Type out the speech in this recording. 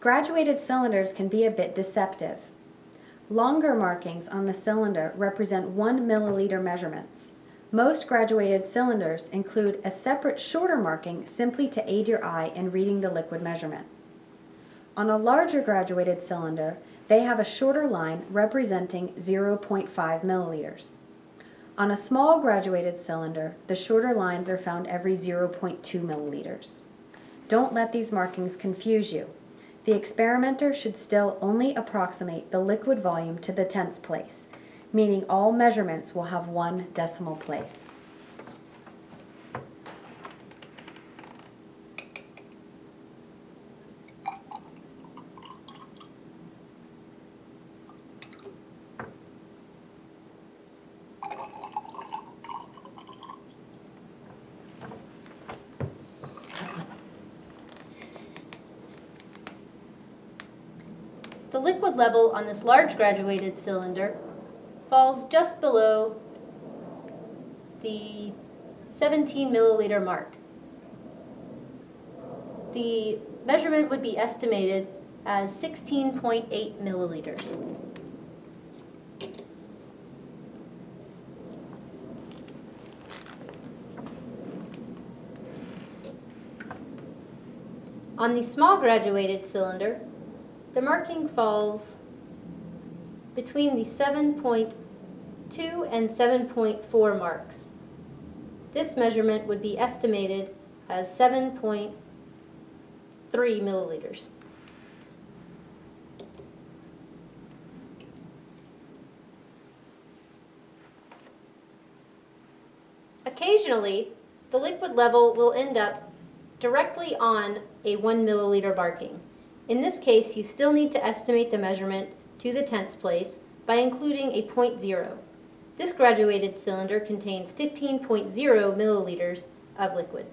Graduated cylinders can be a bit deceptive. Longer markings on the cylinder represent 1 milliliter measurements. Most graduated cylinders include a separate shorter marking simply to aid your eye in reading the liquid measurement. On a larger graduated cylinder, they have a shorter line representing 0.5 milliliters. On a small graduated cylinder, the shorter lines are found every 0.2 milliliters. Don't let these markings confuse you. The experimenter should still only approximate the liquid volume to the tenths place, meaning all measurements will have one decimal place. The liquid level on this large graduated cylinder falls just below the 17 milliliter mark. The measurement would be estimated as 16.8 milliliters. On the small graduated cylinder, the marking falls between the 7.2 and 7.4 marks. This measurement would be estimated as 7.3 milliliters. Occasionally, the liquid level will end up directly on a 1 milliliter marking. In this case, you still need to estimate the measurement to the tenths place by including a point zero. This graduated cylinder contains 15.0 milliliters of liquid.